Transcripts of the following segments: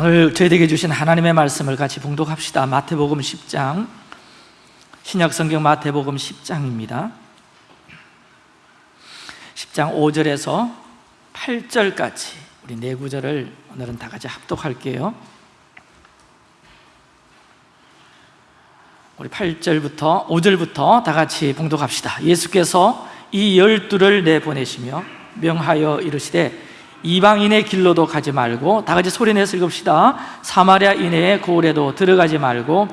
오늘 저희에게 주신 하나님의 말씀을 같이 봉독합시다. 마태복음 10장. 신약성경 마태복음 10장입니다. 10장 5절에서 8절까지 우리 네 구절을 오늘은 다 같이 합독할게요. 우리 8절부터 5절부터 다 같이 봉독합시다. 예수께서 이 열두를 내보내시며 명하여 이르시되 이방인의 길로도 가지 말고 다 같이 소리내서 읽읍시다. 사마리아 인해의 고을에도 들어가지 말고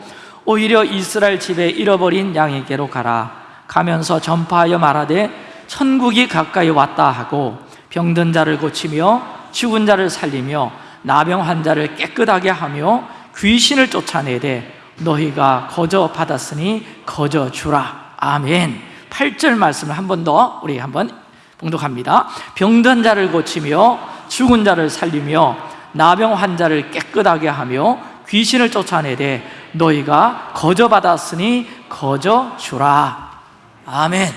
오히려 이스라엘 집에 잃어버린 양에게로 가라. 가면서 전파하여 말하되 천국이 가까이 왔다 하고 병든 자를 고치며 죽은 자를 살리며 나병 환자를 깨끗하게 하며 귀신을 쫓아내되 너희가 거저 받았으니 거저 주라. 아멘. 8절 말씀을 한 번 더 우리 한번 봉독합니다. 병든 자를 고치며 죽은 자를 살리며 나병 환자를 깨끗하게 하며 귀신을 쫓아내되 너희가 거저 받았으니 거저 주라. 아멘.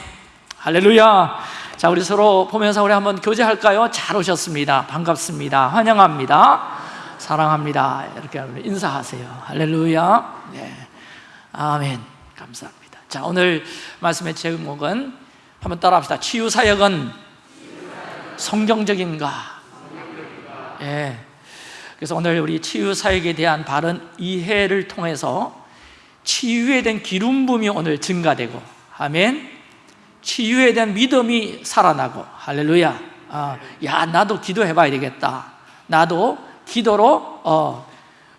할렐루야. 자 우리 서로 보면서 우리 한번 교제할까요? 잘 오셨습니다. 반갑습니다. 환영합니다. 사랑합니다. 이렇게 인사하세요. 할렐루야. 네. 아멘. 감사합니다. 자 오늘 말씀의 제목은 한번 따라합시다. 치유 사역은 성경적인가? 예. 그래서 오늘 우리 치유 사역에 대한 바른 이해를 통해서 치유에 대한 기름 부음이 오늘 증가되고 아멘. 치유에 대한 믿음이 살아나고 할렐루야. 아, 야 나도 기도해 봐야 되겠다. 나도 기도로 어,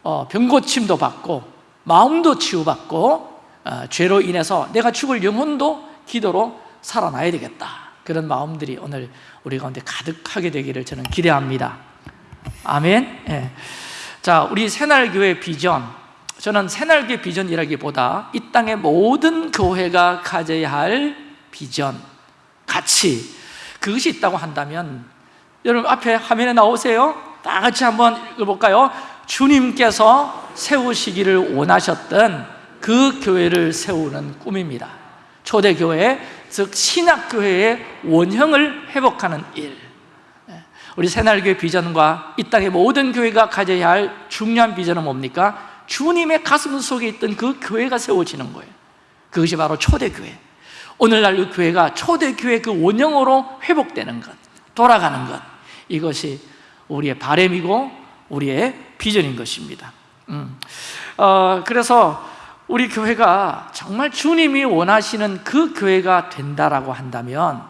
어, 병고침도 받고 마음도 치유받고 어, 죄로 인해서 내가 죽을 영혼도 기도로 살아나야 되겠다. 그런 마음들이 오늘 우리 가운데 가득하게 되기를 저는 기대합니다. 아멘. 예. 자 우리 새날교회 비전. 저는 새날교회 비전이라기보다 이 땅의 모든 교회가 가져야 할 비전 가치 그것이 있다고 한다면 여러분 앞에 화면에 나오세요. 다 같이 한번 읽어볼까요? 주님께서 세우시기를 원하셨던 그 교회를 세우는 꿈입니다. 초대교회 즉 신약교회의 원형을 회복하는 일. 우리 새날교회 비전과 이 땅의 모든 교회가 가져야 할 중요한 비전은 뭡니까? 주님의 가슴 속에 있던 그 교회가 세워지는 거예요. 그것이 바로 초대교회. 오늘날 그 교회가 초대교회 그 원형으로 회복되는 것 돌아가는 것 이것이 우리의 바램이고 우리의 비전인 것입니다. 음. 어, 그래서 우리 교회가 정말 주님이 원하시는 그 교회가 된다라고 한다면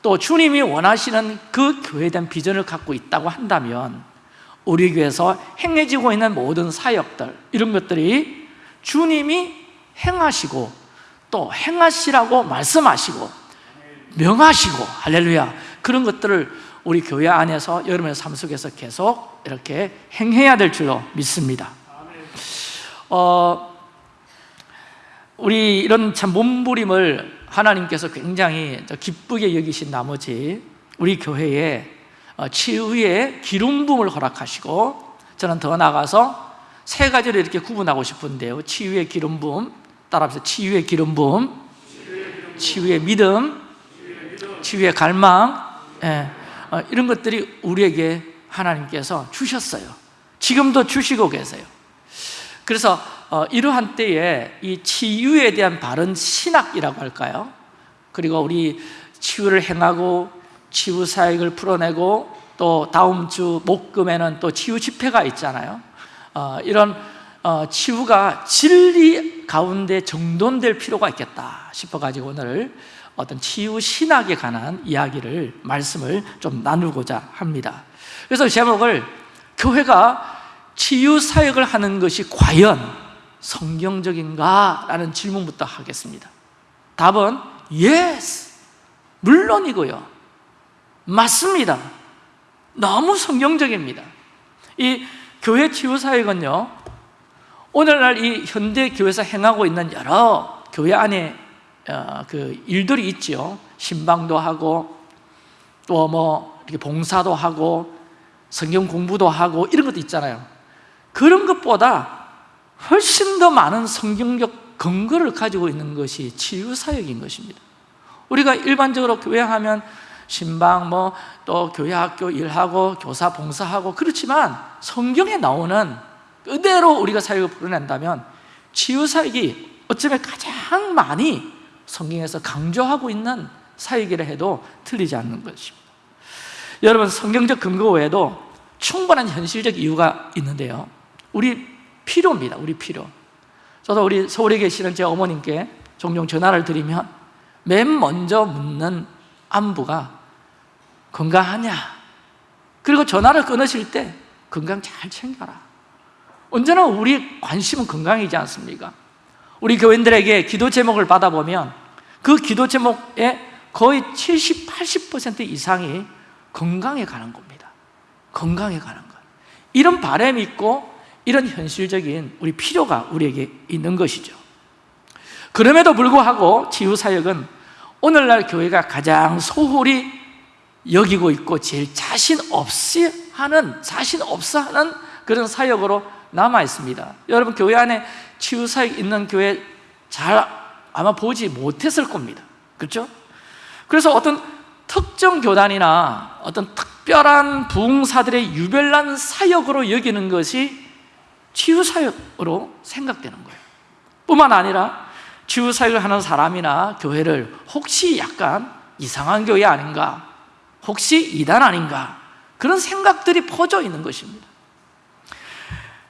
또 주님이 원하시는 그 교회에 대한 비전을 갖고 있다고 한다면 우리 교회에서 행해지고 있는 모든 사역들 이런 것들이 주님이 행하시고 또 행하시라고 말씀하시고 명하시고 할렐루야 그런 것들을 우리 교회 안에서 여러분의 삶 속에서 계속 이렇게 행해야 될 줄로 믿습니다. 어, 우리 이런 참 몸부림을 하나님께서 굉장히 기쁘게 여기신 나머지 우리 교회에 어, 치유의 기름 부음을 허락하시고 저는 더 나아가서 세 가지로 이렇게 구분하고 싶은데요. 치유의 기름 부음 따라합시다. 치유의 기름 부음 치유의 믿음 치유의 갈망 예, 어, 이런 것들이 우리에게 하나님께서 주셨어요. 지금도 주시고 계세요. 그래서 어, 이러한 때에 이 치유에 대한 바른 신학이라고 할까요? 그리고 우리 치유를 행하고 치유 사역을 풀어내고 또 다음 주 목금에는 또 치유 집회가 있잖아요 어, 이런 어, 치유가 진리 가운데 정돈될 필요가 있겠다 싶어가지고 오늘 어떤 치유 신학에 관한 이야기를 말씀을 좀 나누고자 합니다 그래서 제목을 교회가 치유 사역을 하는 것이 과연 성경적인가? 라는 질문부터 하겠습니다. 답은 yes. 물론이고요. 맞습니다. 너무 성경적입니다. 이 교회 치유사역은요 오늘날 이 현대 교회에서 행하고 있는 여러 교회 안에 어, 그 일들이 있죠 신방도 하고 또 뭐 이렇게 봉사도 하고 성경 공부도 하고 이런 것도 있잖아요. 그런 것보다 훨씬 더 많은 성경적 근거를 가지고 있는 것이 치유사역인 것입니다. 우리가 일반적으로 교회 하면 신방 뭐 또 교회 학교 일하고 교사 봉사하고 그렇지만 성경에 나오는 그대로 우리가 사역을 풀어낸다면 치유 사역이 어쩌면 가장 많이 성경에서 강조하고 있는 사역이라 해도 틀리지 않는 것입니다. 여러분 성경적 근거 외에도 충분한 현실적 이유가 있는데요. 우리 필요입니다. 우리 필요. 저도 우리 서울에 계시는 제 어머님께 종종 전화를 드리면 맨 먼저 묻는 안부가 건강하냐? 그리고 전화를 끊으실 때 건강 잘 챙겨라. 언제나 우리 관심은 건강이지 않습니까? 우리 교인들에게 기도 제목을 받아보면 그 기도 제목의 거의 70, 80% 이상이 건강에 관한 겁니다. 건강에 관한 것. 이런 바람이 있고 이런 현실적인 우리 필요가 우리에게 있는 것이죠 그럼에도 불구하고 치유사역은 오늘날 교회가 가장 소홀히 여기고 있고 제일 자신 없이 하는 자신 없어 하는 그런 사역으로 남아 있습니다. 여러분 교회 안에 치유 사역 있는 교회 잘 아마 보지 못했을 겁니다. 그렇죠? 그래서 어떤 특정 교단이나 어떤 특별한 부흥사들의 유별난 사역으로 여기는 것이 치유 사역으로 생각되는 거예요. 뿐만 아니라 치유 사역을 하는 사람이나 교회를 혹시 약간 이상한 교회 아닌가 혹시 이단 아닌가 그런 생각들이 퍼져 있는 것입니다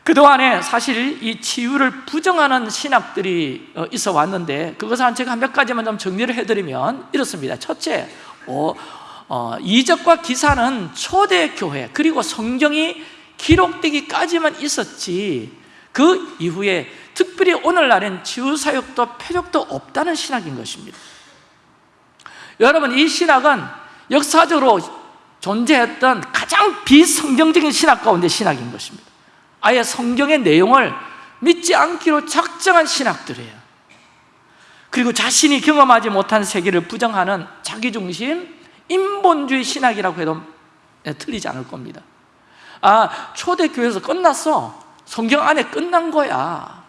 그동안에 사실 이 치유를 부정하는 신학들이 어, 있어 왔는데 그것을 제가 몇 가지만 좀 정리를 해드리면 이렇습니다 첫째, 어, 어, 이적과 기사는 초대교회 그리고 성경이 기록되기까지만 있었지. 그 이후에 특별히 오늘날엔 치유사역도 표적도 없다는 신학인 것입니다. 여러분 이 신학은 역사적으로 존재했던 가장 비성경적인 신학 가운데 신학인 것입니다. 아예 성경의 내용을 믿지 않기로 작정한 신학들이에요. 그리고 자신이 경험하지 못한 세계를 부정하는 자기중심, 인본주의 신학이라고 해도 네, 틀리지 않을 겁니다 아, 초대교회에서 끝났어. 성경 안에 끝난 거야.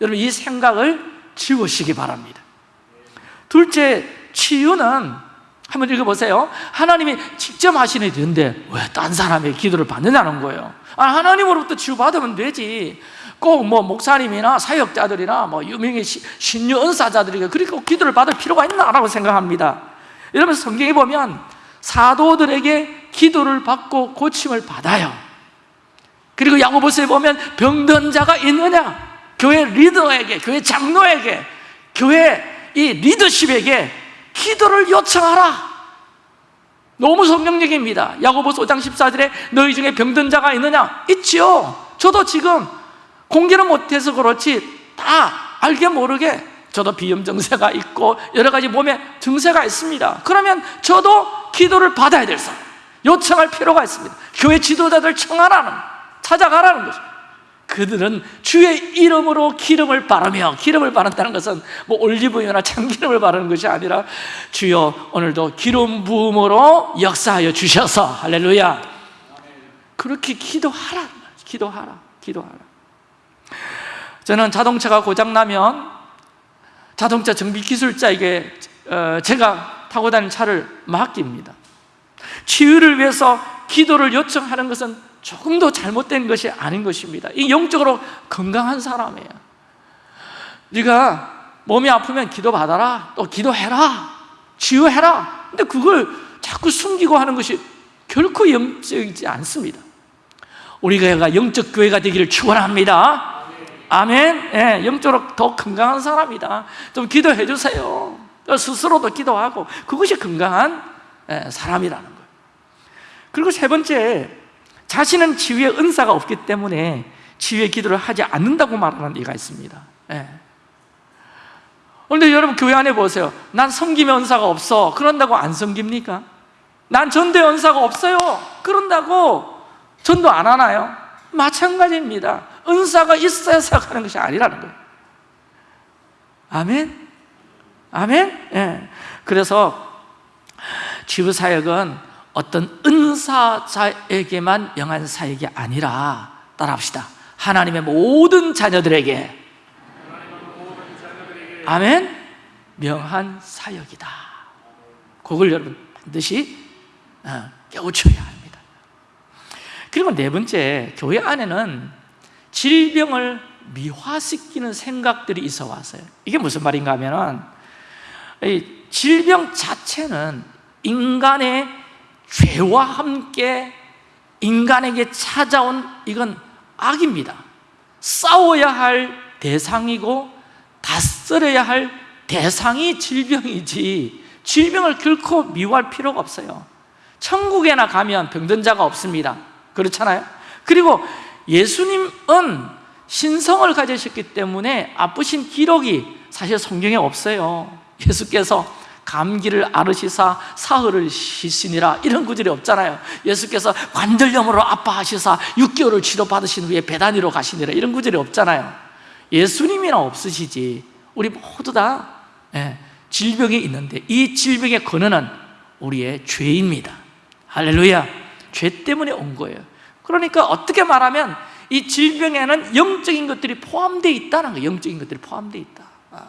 여러분 이 생각을 지우시기 바랍니다. 둘째, 치유는 한번 읽어보세요. 하나님이 직접 하시는 일인데 왜 딴 사람의 기도를 받느냐는 거예요. 아, 하나님으로부터 치유받으면 되지. 꼭 뭐 목사님이나 사역자들이나 뭐 유명의 신유 은사자들에게 그렇게 꼭 기도를 받을 필요가 있나라고 생각합니다. 여러분 성경에 보면 사도들에게 기도를 받고 고침을 받아요. 그리고 야고보서에 보면 병든 자가 있느냐? 교회 리더에게, 교회 장로에게, 교회 이 리더십에게 기도를 요청하라. 너무 성경적입니다. 야고보서 5장 14절에 너희 중에 병든 자가 있느냐? 있지요. 저도 지금 공개는 못해서 그렇지 다 알게 모르게 저도 비염 증세가 있고 여러 가지 몸에 증세가 있습니다. 그러면 저도 기도를 받아야 될 사람 요청할 필요가 있습니다. 교회 지도자들 청하라는 찾아가라는 거죠. 그들은 주의 이름으로 기름을 바르며 기름을 바른다는 것은 뭐 올리브유나 참기름을 바르는 것이 아니라 주여 오늘도 기름 부음으로 역사하여 주셔서 할렐루야. 그렇게 기도하라. 기도하라. 기도하라. 저는 자동차가 고장나면 자동차 정비 기술자에게 어, 제가 타고 다니는 차를 맡깁니다 치유를 위해서 기도를 요청하는 것은 조금도 잘못된 것이 아닌 것입니다. 이 영적으로 건강한 사람이에요. 네가 몸이 아프면 기도받아라. 또 기도해라. 치유해라. 근데 그걸 자꾸 숨기고 하는 것이 결코 영적이지 않습니다. 우리 교회가 영적 교회가 되기를 축원합니다. 아멘. 예, 영적으로 더 건강한 사람이다. 좀 기도해 주세요. 스스로도 기도하고 그것이 건강한 예, 사람이라는 거예요 그리고 세 번째 자신은 치유의 은사가 없기 때문에 치유의 기도를 하지 않는다고 말하는 이가 있습니다 예. 그런데 여러분 교회 안에 보세요 난 섬김의 은사가 없어 그런다고 안 섬깁니까? 난 전도의 은사가 없어요 그런다고 전도 안 하나요? 마찬가지입니다 은사가 있어야 생각하는 것이 아니라는 거예요 아멘? 아멘? 예. 그래서 치유 사역은 어떤 은사자에게만 명한 사역이 아니라 따라합시다. 하나님의 모든 자녀들에게. 아멘? 명한 사역이다. 그걸 여러분 반드시 어, 깨우쳐야 합니다. 그리고 네 번째 교회 안에는 질병을 미화시키는 생각들이 있어 왔어요. 이게 무슨 말인가 하면 질병 자체는 인간의 죄와 함께 인간에게 찾아온 이건 악입니다. 싸워야 할 대상이고 다스려야 할 대상이 질병이지. 질병을 결코 미워할 필요가 없어요. 천국에나 가면 병든 자가 없습니다. 그렇잖아요? 그리고 예수님은 신성을 가지셨기 때문에 아프신 기록이 사실 성경에 없어요. 예수께서 감기를 앓으시사 사흘을 쉬시니라. 이런 구절이 없잖아요. 예수께서 관절염으로 아파하시사 6개월을 치료받으신 후에 배단위로 가시니라. 이런 구절이 없잖아요. 예수님이나 없으시지. 우리 모두 다 예, 질병이 있는데 이 질병의 근원은 우리의 죄입니다. 할렐루야. 죄 때문에 온 거예요. 그러니까 어떻게 말하면 이 질병에는 영적인 것들이 포함되어 있다는 거예요. 영적인 것들이 포함되어 있다. 아,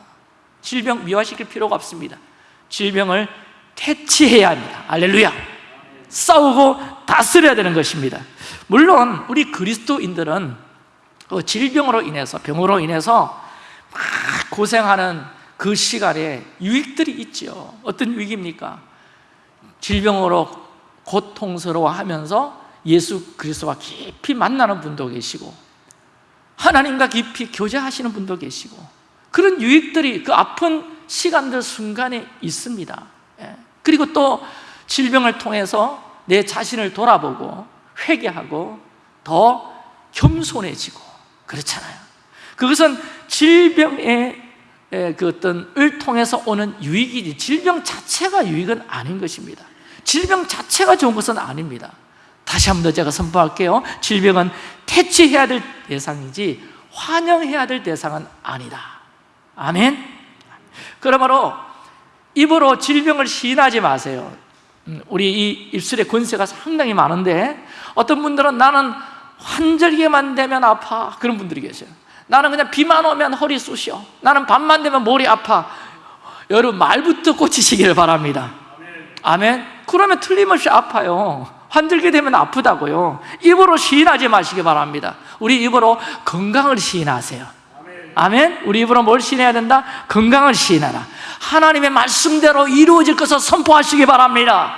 질병 미화시킬 필요가 없습니다 질병을 퇴치해야 합니다. 알렐루야. 싸우고 다스려야 되는 것입니다. 물론 우리 그리스도인들은 그 질병으로 인해서 병으로 인해서 막 고생하는 그 시간에 유익들이 있죠 어떤 유익입니까? 질병으로 고통스러워하면서 예수 그리스도와 깊이 만나는 분도 계시고 하나님과 깊이 교제하시는 분도 계시고 그런 유익들이 그 아픈 시간들 순간에 있습니다. 예. 그리고 또 질병을 통해서 내 자신을 돌아보고 회개하고 더 겸손해지고 그렇잖아요. 그것은 질병의 그 어떤 을 통해서 오는 유익이지 질병 자체가 유익은 아닌 것입니다. 질병 자체가 좋은 것은 아닙니다. 다시 한 번 더 제가 선포할게요. 질병은 퇴치해야 될 대상이지 환영해야 될 대상은 아니다. 아멘 그러므로 입으로 질병을 시인하지 마세요. 음, 우리 이 입술에 권세가 상당히 많은데 어떤 분들은 나는 환절기만 되면 아파. 그런 분들이 계세요. 나는 그냥 비만 오면 허리 쑤셔. 나는 밤만 되면 머리 아파. 여러분 말부터 꽂히시기를 바랍니다. 아멘. 그러면 틀림없이 아파요. 환절기 되면 아프다고요. 입으로 시인하지 마시기 바랍니다. 우리 입으로 건강을 시인하세요 아멘? 우리 입으로 뭘 시인해야 된다? 건강을 시인하라. 하나님의 말씀대로 이루어질 것을 선포하시기 바랍니다.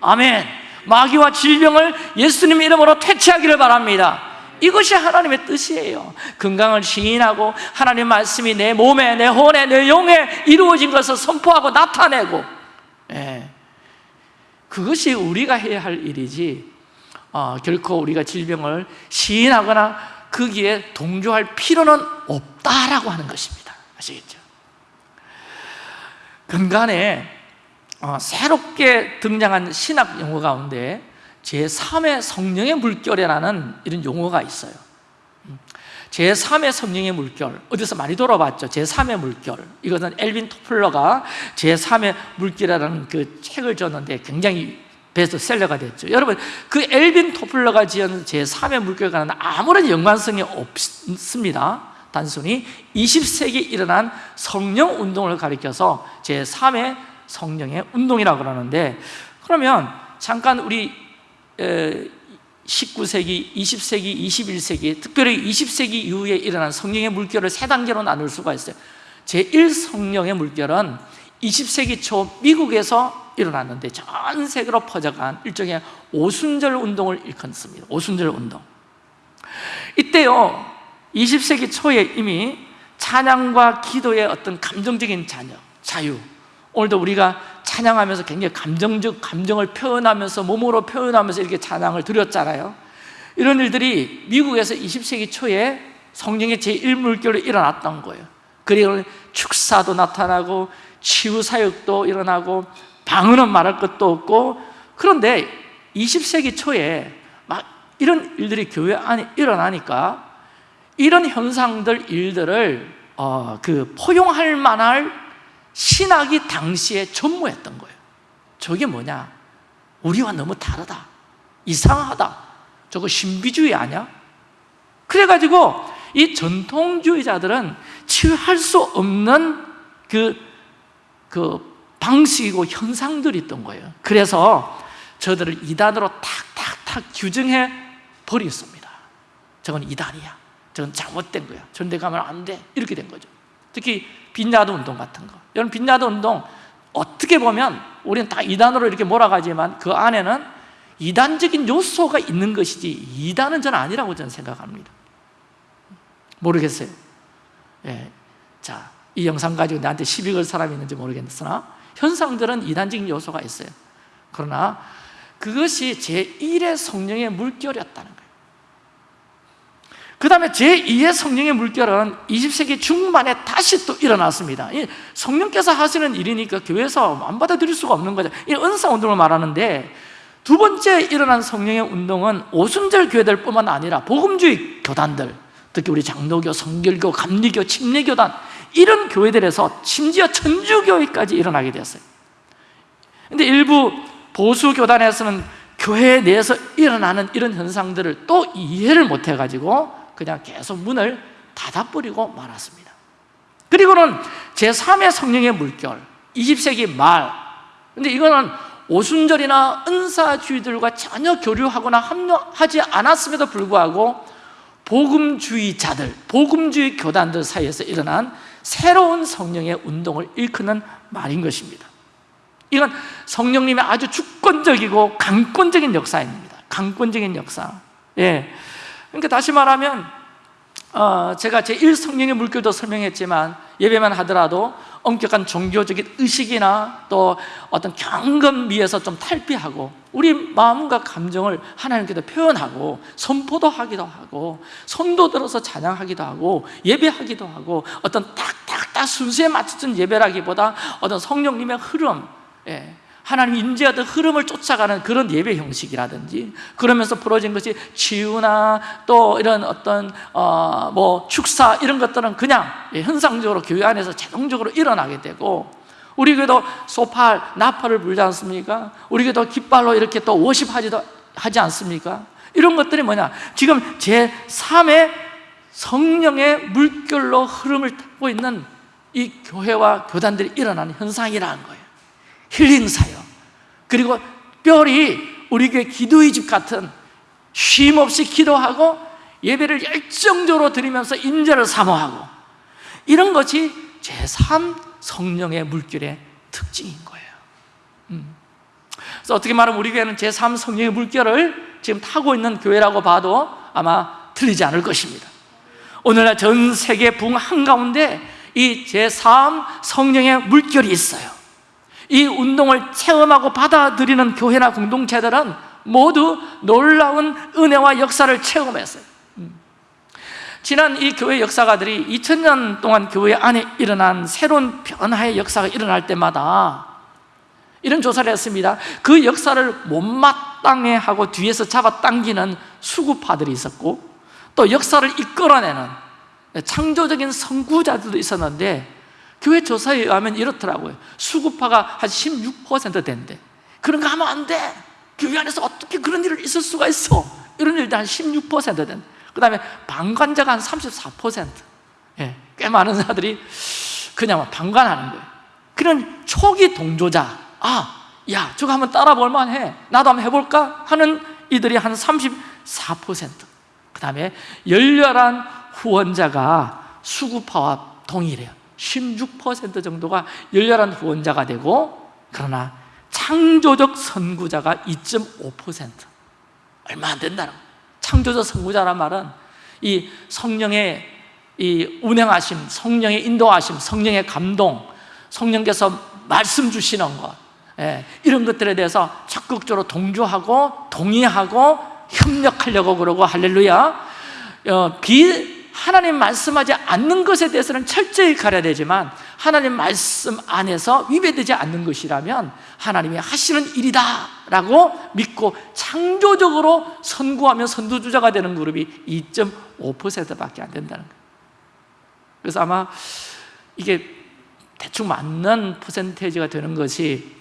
아멘. 마귀와 질병을 예수님 이름으로 퇴치하기를 바랍니다. 이것이 하나님의 뜻이에요. 건강을 시인하고 하나님 말씀이 내 몸에, 내 혼에, 내 영에 이루어진 것을 선포하고 나타내고. 예. 그것이 우리가 해야 할 일이지. 어, 결코 우리가 질병을 시인하거나 거기에 동조할 필요는 없다라고 하는 것입니다. 아시겠죠? 근간에 어, 새롭게 등장한 신학 용어 가운데 제3의 성령의 물결이라는 이런 용어가 있어요. 음, 제3의 성령의 물결. 어디서 많이 들어봤죠? 제3의 물결. 이것은 엘빈 토플러가 제3의 물결이라는 그 책을 줬는데 굉장히 베스트셀러가 됐죠. 여러분 그 엘빈 토플러가 지은 제3의 물결과는 아무런 연관성이 없습니다. 단순히 20세기 일어난 성령 운동을 가리켜서 제3의 성령의 운동이라고 그러는데 그러면 잠깐 우리 19세기, 20세기, 21세기 특별히 20세기 이후에 일어난 성령의 물결을 세 단계로 나눌 수가 있어요. 제1성령의 물결은 20세기 초 미국에서 일어났는데 전 세계로 퍼져간 일종의 오순절 운동을 일컫습니다. 오순절 운동. 이때요 20세기 초에 이미 찬양과 기도의 어떤 감정적인 자녀, 자유. 오늘도 우리가 찬양하면서 굉장히 감정적 감정을 표현하면서 몸으로 표현하면서 이렇게 찬양을 드렸잖아요. 이런 일들이 미국에서 20세기 초에 성령의 제1물결로 일어났던 거예요. 그리고 축사도 나타나고 치유사역도 일어나고 방언은 말할 것도 없고 그런데 20세기 초에 막 이런 일들이 교회 안에 일어나니까 이런 현상들 일들을 어, 그 포용할 만할 신학이 당시에 전무했던 거예요 저게 뭐냐? 우리와 너무 다르다 이상하다 저거 신비주의 아니야? 그래가지고 이 전통주의자들은 치유할 수 없는 그, 그 방식이고 현상들이 있던 거예요. 그래서 저들을 이단으로 탁탁탁 규정해 버렸습니다. 저건 이단이야. 저건 잘못된 거야. 데 가면 안돼. 이렇게 된 거죠. 특히 빈야도 운동 같은 거. 여러분 빈야도 운동 어떻게 보면 우리는 다 이단으로 이렇게 몰아가지만 그 안에는 이단적인 요소가 있는 것이지 이단은 저는 아니라고 저는 생각합니다. 모르겠어요. 예. 자, 이 영상 가지고 나한테 시비 걸 사람이 있는지 모르겠으나 현상들은 이단적인 요소가 있어요. 그러나 그것이 제1의 성령의 물결이었다는 거예요. 그 다음에 제2의 성령의 물결은 20세기 중반에 다시 또 일어났습니다. 성령께서 하시는 일이니까 교회에서 안 받아들일 수가 없는 거죠. 이 은사 운동을 말하는데 두 번째 일어난 성령의 운동은 오순절 교회들 뿐만 아니라 복음주의 교단들 특히 우리 장로교, 성결교, 감리교, 침례교단 이런 교회들에서 심지어 천주교회까지 일어나게 되었어요. 근데 일부 보수 교단에서는 교회 내에서 일어나는 이런 현상들을 또 이해를 못해가지고 그냥 계속 문을 닫아버리고 말았습니다. 그리고는 제3의 성령의 물결 20세기 말. 근데 이거는 오순절이나 은사주의들과 전혀 교류하거나 합류하지 않았음에도 불구하고 복음주의자들, 복음주의 교단들 사이에서 일어난 새로운 성령의 운동을 일컫는 말인 것입니다. 이건 성령님의 아주 주권적이고 강권적인 역사입니다. 강권적인 역사. 예. 그러니까 다시 말하면 어, 제가 제1성령의 물결도 설명했지만 예배만 하더라도 엄격한 종교적인 의식이나 또 어떤 경건미에서 좀 탈피하고 우리 마음과 감정을 하나님께도 표현하고 선포도 하기도 하고 손도 들어서 찬양하기도 하고 예배하기도 하고 어떤 딱딱딱 순서에 맞춰진 예배라기보다 어떤 성령님의 흐름 예. 하나님 인지하던 흐름을 쫓아가는 그런 예배 형식이라든지 그러면서 벌어진 것이 치유나 또 이런 어떤 어, 뭐 축사 이런 것들은 그냥 현상적으로 교회 안에서 자동적으로 일어나게 되고 우리 교회도 소팔, 나팔을 불지 않습니까? 우리 교회도 깃발로 이렇게 또 워십하지도 하지 않습니까? 이런 것들이 뭐냐? 지금 제3의 성령의 물결로 흐름을 타고 있는 이 교회와 교단들이 일어나는 현상이라는 거예요 힐링 사역. 그리고 뼈리 우리 교회 기도의 집 같은 쉼 없이 기도하고 예배를 열정적으로 드리면서 인재를 사모하고 이런 것이 제3 성령의 물결의 특징인 거예요. 음. 그래서 어떻게 말하면 우리 교회는 제3 성령의 물결을 지금 타고 있는 교회라고 봐도 아마 틀리지 않을 것입니다. 오늘날 전 세계 붕 한가운데 이 제3 성령의 물결이 있어요 이 운동을 체험하고 받아들이는 교회나 공동체들은 모두 놀라운 은혜와 역사를 체험했어요 음. 지난 이 교회 역사가들이 2000년 동안 교회 안에 일어난 새로운 변화의 역사가 일어날 때마다 이런 조사를 했습니다 그 역사를 못마땅해 하고 뒤에서 잡아당기는 수구파들이 있었고 또 역사를 이끌어내는 창조적인 선구자들도 있었는데 교회 조사에 의하면 이렇더라고요. 수급파가 한 16% 된대. 그런 거 하면 안 돼. 교회 안에서 어떻게 그런 일을 있을 수가 있어? 이런 일도 한 16% 된대 그 다음에 방관자가 한34% 예, 꽤 많은 사람들이 그냥 방관하는 거예요. 그런 초기 동조자. 아, 야 저거 한번 따라 볼만 해. 나도 한번 해볼까? 하는 이들이 한 34%그 다음에 열렬한 후원자가 수구파와 동일해요 16% 정도가 열렬한 후원자가 되고 그러나 창조적 선구자가 2.5% 얼마 안 된다는 창조적 선구자란 말은 이 성령의 이 운행하심, 성령의 인도하심, 성령의 감동, 성령께서 말씀 주시는 것 예, 이런 것들에 대해서 적극적으로 동조하고 동의하고 협력하려고 그러고 할렐루야. 어, 비, 하나님 말씀하지 않는 것에 대해서는 철저히 가려야 되지만 하나님 말씀 안에서 위배되지 않는 것이라면 하나님이 하시는 일이다 라고 믿고 창조적으로 선구하며 선두주자가 되는 그룹이 2.5%밖에 안 된다는 거예요. 그래서 아마 이게 대충 맞는 퍼센테이지가 되는 것이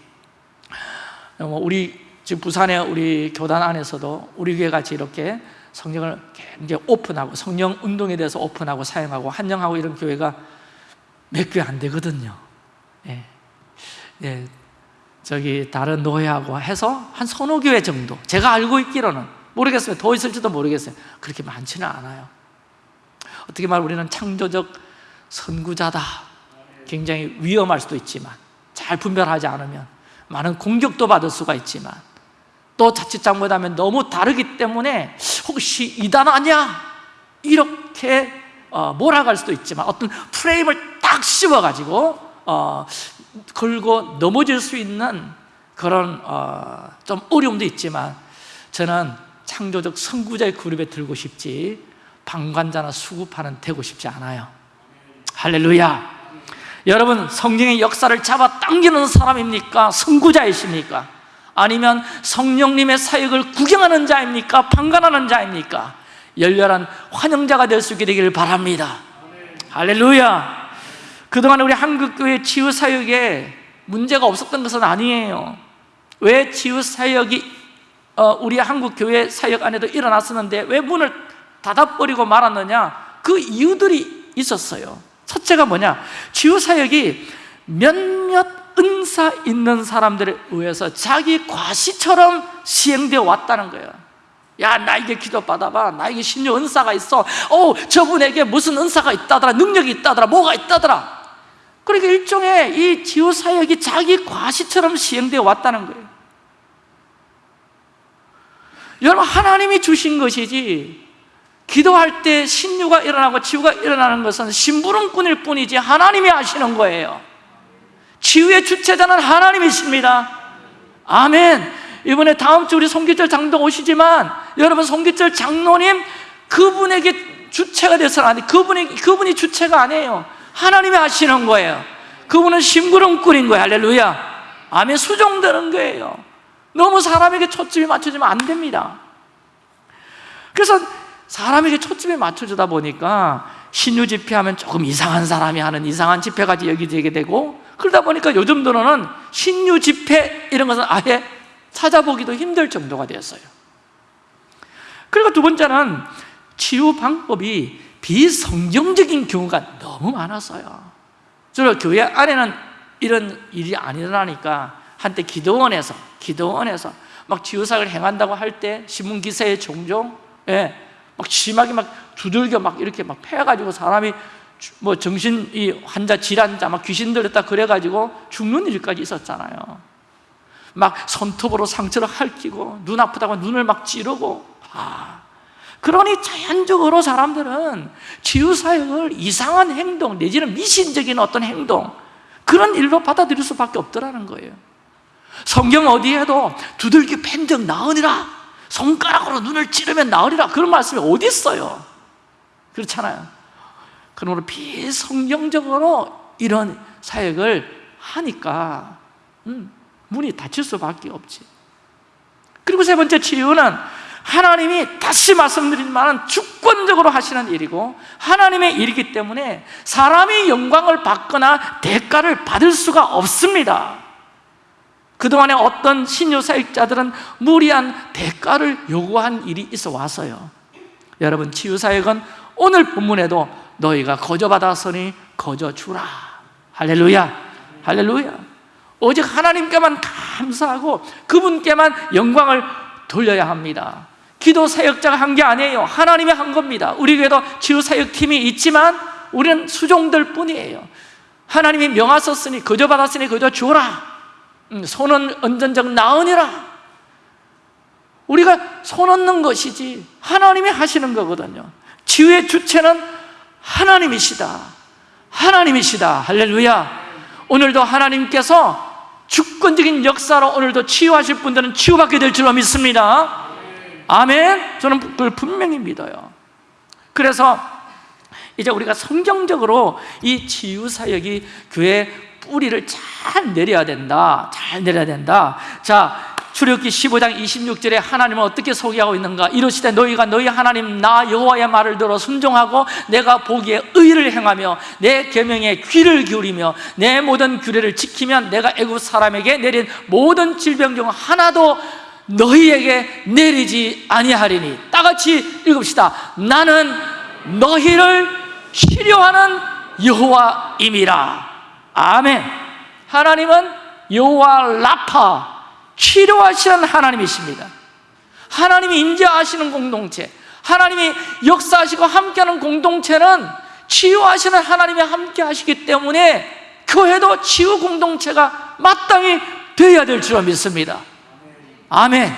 뭐 우리 지금 부산의 우리 교단 안에서도 우리 교회 같이 이렇게 성령을 굉장히 오픈하고 성령 운동에 대해서 오픈하고 사용하고 환영하고 이런 교회가 몇 교회 안 되거든요. 예. 예, 저기 다른 노예하고 해서 한 서너 교회 정도. 제가 알고 있기로는 모르겠어요. 더 있을지도 모르겠어요. 그렇게 많지는 않아요. 어떻게 말하면 우리는 창조적 선구자다. 굉장히 위험할 수도 있지만 잘 분별하지 않으면 많은 공격도 받을 수가 있지만 또 자칫 잘못하면 너무 다르기 때문에 혹시 이단 아니야? 이렇게 어, 몰아갈 수도 있지만 어떤 프레임을 딱 씌워가지고 어, 걸고 넘어질 수 있는 그런 어, 좀 어려움도 있지만 저는 창조적 선구자의 그룹에 들고 싶지 방관자나 수급하는 되고 싶지 않아요 할렐루야 여러분 성령의 역사를 잡아 당기는 사람입니까? 선구자이십니까? 아니면 성령님의 사역을 구경하는 자입니까? 방관하는 자입니까? 열렬한 환영자가 될 수 있게 되기를 바랍니다. 할렐루야. 그동안 우리 한국교회 치유사역에 문제가 없었던 것은 아니에요. 왜 치유사역이 어, 우리 한국교회 사역 안에도 일어났었는데 왜 문을 닫아버리고 말았느냐? 그 이유들이 있었어요. 첫째가 뭐냐? 치유사역이 몇몇 은사 있는 사람들에 의해서 자기 과시처럼 시행되어 왔다는 거예요. 야 나에게 기도 받아봐. 나에게 신유 은사가 있어. 어 저분에게 무슨 은사가 있다더라? 능력이 있다더라? 뭐가 있다더라? 그러니까 일종의 이 지우사역이 자기 과시처럼 시행되어 왔다는 거예요. 여러분 하나님이 주신 것이지 기도할 때 신유가 일어나고 치유가 일어나는 것은 심부름꾼일 뿐이지 하나님이 하시는 거예요 치유의 주체자는 하나님이십니다 아멘 이번에 다음 주 우리 송기철 장도 오시지만 여러분 송기철 장로님 그분에게 주체가 돼서는 안 돼. 그분이 그분이 주체가 아니에요. 하나님이 하시는 거예요. 그분은 심부름꾼인 거예요. 할렐루야. 아멘 수종되는 거예요. 너무 사람에게 초점이 맞춰지면 안 됩니다. 그래서 사람에게 초점이 맞춰주다 보니까 신유 집회하면 조금 이상한 사람이 하는 이상한 집회까지 여기되게 되고 그러다 보니까 요즘 들어는 신유 집회 이런 것은 아예 찾아보기도 힘들 정도가 되었어요. 그리고 두 번째는 치유 방법이 비성경적인 경우가 너무 많았어요. 주로 교회 안에는 이런 일이 안 일어나니까 한때 기도원에서 기도원에서 막 치유사를 행한다고 할 때 신문 기사에 종종 예, 막 심하게 막 두들겨 막 이렇게 막 패가지고 사람이 뭐 정신 이 환자 질환자 막 귀신 들렸다 그래가지고 죽는 일까지 있었잖아요. 막 손톱으로 상처를 핥히고 눈 아프다고 눈을 막 찌르고. 아, 그러니 자연적으로 사람들은 치유사역을 이상한 행동 내지는 미신적인 어떤 행동 그런 일로 받아들일 수밖에 없더라는 거예요. 성경 어디에도 두들기 팬적 나으니라 손가락으로 눈을 찌르면 나으리라 그런 말씀이 어디 있어요 그렇잖아요. 그러므로 비성경적으로 이런 사역을 하니까 음, 문이 닫힐 수밖에 없지. 그리고 세 번째 치유는 하나님이 다시 말씀드리지만 주권적으로 하시는 일이고 하나님의 일이기 때문에 사람이 영광을 받거나 대가를 받을 수가 없습니다. 그동안에 어떤 신유 사역자들은 무리한 대가를 요구한 일이 있어 와서요. 여러분 치유사역은 오늘 본문에도 너희가 거저 받았으니 거저 주라. 할렐루야. 할렐루야. 오직 하나님께만 감사하고 그분께만 영광을 돌려야 합니다. 기도 사역자가 한 게 아니에요. 하나님이 한 겁니다. 우리 교회도 치유 사역팀이 있지만 우리는 수종들 뿐이에요. 하나님이 명하셨으니 거저 받았으니 거저 주라. 음, 손은 언전적 나으니라. 우리가 손 얻는 것이지 하나님이 하시는 거거든요 치유의 주체는 하나님이시다. 하나님이시다. 할렐루야. 오늘도 하나님께서 주권적인 역사로 오늘도 치유하실 분들은 치유받게 될 줄로 믿습니다. 아멘. 저는 그걸 분명히 믿어요. 그래서 이제 우리가 성경적으로 이 치유사역이 교회 뿌리를 잘 내려야 된다. 잘 내려야 된다. 자 출애굽기 15장 26절에 하나님은 어떻게 소개하고 있는가? 이러시되 너희가 너희 하나님 나 여호와의 말을 들어 순종하고 내가 보기에 의를 행하며 내 계명에 귀를 기울이며 내 모든 규례를 지키면 내가 애굽 사람에게 내린 모든 질병 중 하나도 너희에게 내리지 아니하리니. 따같이 읽읍시다. 나는 너희를 치료하는 여호와임이라. 아멘. 하나님은 여호와 라파 치료하시는 하나님이십니다. 하나님이 인자하시는 공동체 하나님이 역사하시고 함께하는 공동체는 치유하시는 하나님이 함께 하시기 때문에 교회도 치유 공동체가 마땅히 되어야 될 줄 믿습니다. 아멘.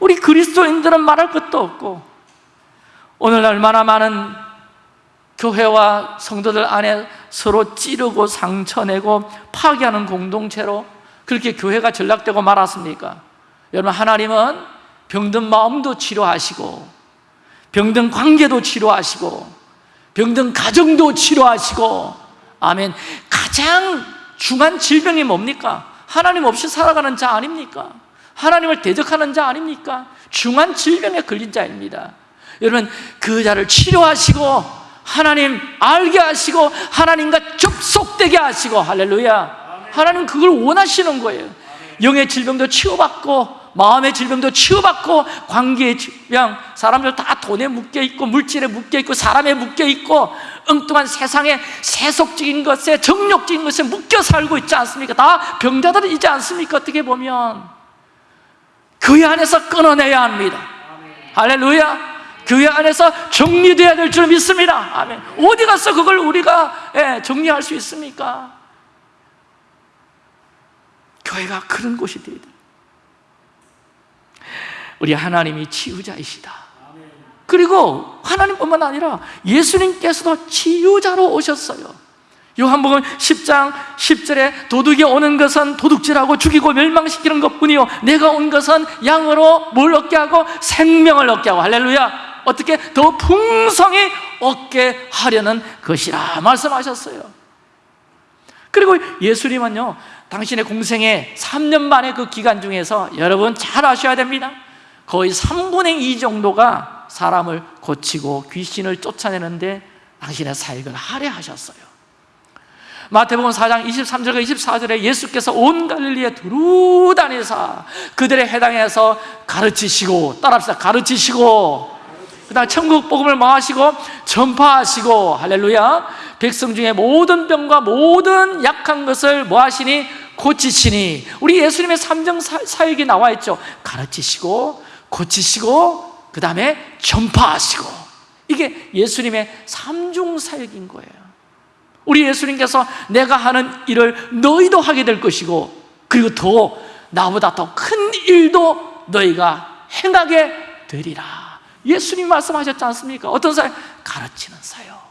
우리 그리스도인들은 말할 것도 없고 오늘 얼마나 많은 교회와 성도들 안에 서로 찌르고 상처내고 파괴하는 공동체로 그렇게 교회가 전락되고 말았습니까? 여러분 하나님은 병든 마음도 치료하시고 병든 관계도 치료하시고 병든 가정도 치료하시고 아멘 가장 중한 질병이 뭡니까? 하나님 없이 살아가는 자 아닙니까? 하나님을 대적하는 자 아닙니까? 중한 질병에 걸린 자입니다 여러분 그 자를 치료하시고 하나님 알게 하시고 하나님과 접속되게 하시고 할렐루야 하나님 그걸 원하시는 거예요 영의 질병도 치유받고 마음의 질병도 치유받고 관계의 질병 사람들 다 돈에 묶여있고 물질에 묶여있고 사람에 묶여있고 엉뚱한 세상에 세속적인 것에 정욕적인 것에 묶여 살고 있지 않습니까? 다 병자들이지 않습니까? 어떻게 보면 그 안에서 끊어내야 합니다 할렐루야 교회 안에서 정리되어야 될 줄 믿습니다 아멘. 어디 가서 그걸 우리가 예, 정리할 수 있습니까? 교회가 그런 곳이 되어야 돼 우리 하나님이 치유자이시다. 그리고 하나님뿐만 아니라 예수님께서도 치유자로 오셨어요. 요한복음 10장 10절에 도둑이 오는 것은 도둑질하고 죽이고 멸망시키는 것뿐이요. 내가 온 것은 양으로 뭘 얻게 하고 생명을 얻게 하고. 할렐루야. 어떻게? 더 풍성히 얻게 하려는 것이라 말씀하셨어요. 그리고 예수님은요 당신의 공생의 3년 만의 그 기간 중에서 여러분 잘 아셔야 됩니다. 거의 3분의 2 정도가 사람을 고치고 귀신을 쫓아내는데 당신의 사역을 할애하셨어요. 마태복음 4장 23절과 24절에 예수께서 온 갈릴리에 두루 다니사 그들의 해당해서 가르치시고 따라합시다. 가르치시고. 그 다음 천국 복음을 마시고 전파하시고. 할렐루야. 백성 중에 모든 병과 모든 약한 것을 뭐하시니 고치시니 우리 예수님의 삼정 사역이 나와 있죠 가르치시고 고치시고 그 다음에 전파하시고 이게 예수님의 삼중 사역인 거예요 우리 예수님께서 내가 하는 일을 너희도 하게 될 것이고 그리고 더 나보다 더 큰 일도 너희가 행하게 되리라 예수님 말씀하셨지 않습니까? 어떤 사역? 가르치는 사역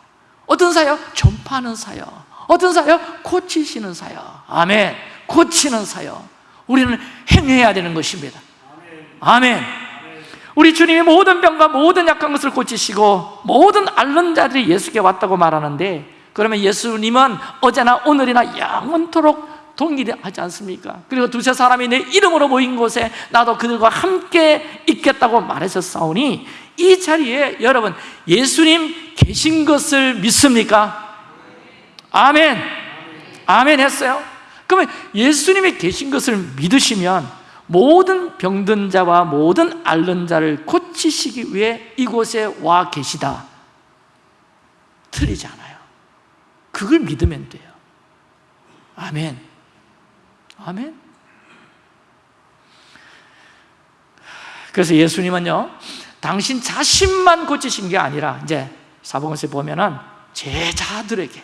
어떤 사역? 전파하는 사역 어떤 사역? 고치시는 사역 아멘 고치는 사역 우리는 행해야 되는 것입니다 아멘 우리 주님이 모든 병과 모든 약한 것을 고치시고 모든 앓는 자들이 예수께 왔다고 말하는데 그러면 예수님은 어제나 오늘이나 영원토록 동일하지 않습니까? 그리고 두세 사람이 내 이름으로 모인 곳에 나도 그들과 함께 있겠다고 말하셨사오니 이 자리에 여러분 예수님 계신 것을 믿습니까? 아멘 아멘 했어요? 그러면 예수님이 계신 것을 믿으시면 모든 병든 자와 모든 앓는 자를 고치시기 위해 이곳에 와 계시다. 틀리지 않아요. 그걸 믿으면 돼요. 아멘. 아멘. 그래서 예수님은요 당신 자신만 고치신 게 아니라 이제 사복음서에 보면은 제자들에게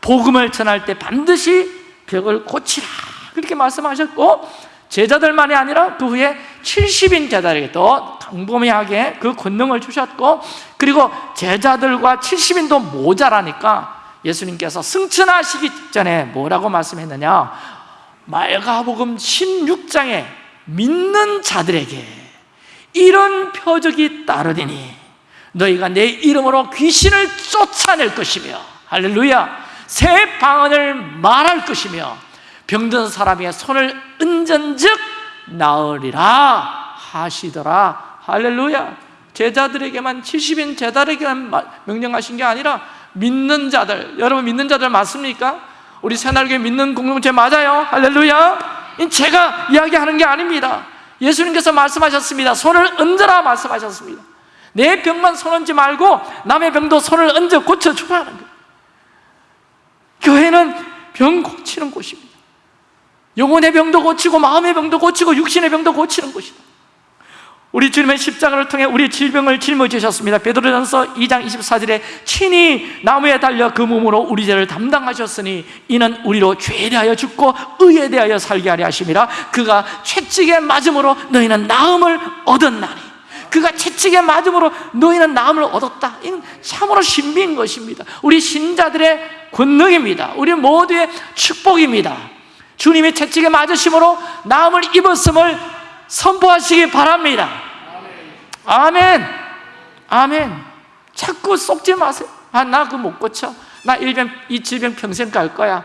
복음을 전할 때 반드시 벽을 고치라. 그렇게 말씀하셨고 제자들만이 아니라 그 후에 70인 제자에게 또 광범위하게 그 권능을 주셨고 그리고 제자들과 70인도 모자라니까 예수님께서 승천하시기 전에 뭐라고 말씀했느냐? 말가복음 16장에 믿는 자들에게 이런 표적이 따르리니 너희가 내 이름으로 귀신을 쫓아낼 것이며 할렐루야 새 방언을 말할 것이며 병든 사람의 손을 은전즉 나으리라 하시더라. 할렐루야. 제자들에게만 70인 제자들에게만 명령하신 게 아니라 믿는 자들 여러분 믿는 자들 맞습니까? 우리 새날교회 믿는 공동체 맞아요? 할렐루야. 제가 이야기하는 게 아닙니다. 예수님께서 말씀하셨습니다. 손을 얹어라 말씀하셨습니다. 내 병만 손 얹지 말고 남의 병도 손을 얹어 고쳐주라는 거예요 교회는 병 고치는 곳입니다. 영혼의 병도 고치고 마음의 병도 고치고 육신의 병도 고치는 곳이다. 우리 주님의 십자가를 통해 우리 질병을 짊어지셨습니다. 베드로전서 2장 24절에 친히 나무에 달려 그 몸으로 우리 죄를 담당하셨으니 이는 우리로 죄에 대하여 죽고 의에 대하여 살게 하려 하심이라. 그가 채찍에 맞음으로 너희는 나음을 얻었나니 그가 채찍에 맞음으로 너희는 나음을 얻었다. 이는 참으로 신비인 것입니다. 우리 신자들의 권능입니다. 우리 모두의 축복입니다. 주님이 채찍에 맞으심으로 나음을 입었음을 선포하시기 바랍니다. 아멘. 아멘. 자꾸 속지 마세요. 아, 나 그거 못 고쳐. 나 일병, 이 질병 평생 갈 거야.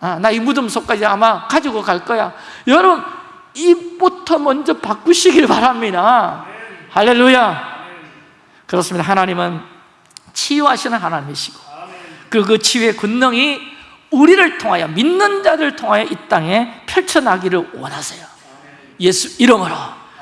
아, 나 이 무덤 속까지 아마 가지고 갈 거야. 여러분 입부터 먼저 바꾸시길 바랍니다 할렐루야. 그렇습니다. 하나님은 치유하시는 하나님이시고 그, 그 치유의 권능이 우리를 통하여 믿는 자들을 통하여 이 땅에 펼쳐나기를 원하세요. 예수 이름으로